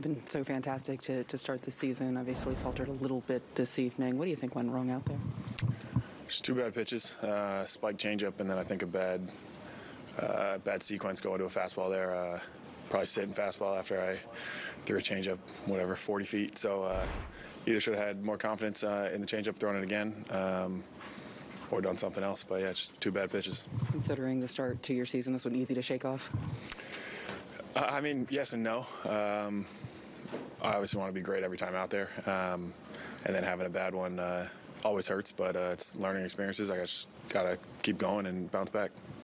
Been so fantastic to, to start the season. Obviously faltered a little bit this evening. What do you think went wrong out there? Just two bad pitches, uh, spike changeup, and then I think a bad, uh, bad sequence going to a fastball there. Uh, probably sitting fastball after I threw a changeup, whatever, 40 feet. So uh, either should have had more confidence uh, in the changeup, thrown it again, um, or done something else. But yeah, just two bad pitches. Considering the start to your season, this one easy to shake off. Uh, I mean, yes and no. Um, I obviously want to be great every time out there, um, and then having a bad one uh, always hurts. But uh, it's learning experiences. I just gotta keep going and bounce back.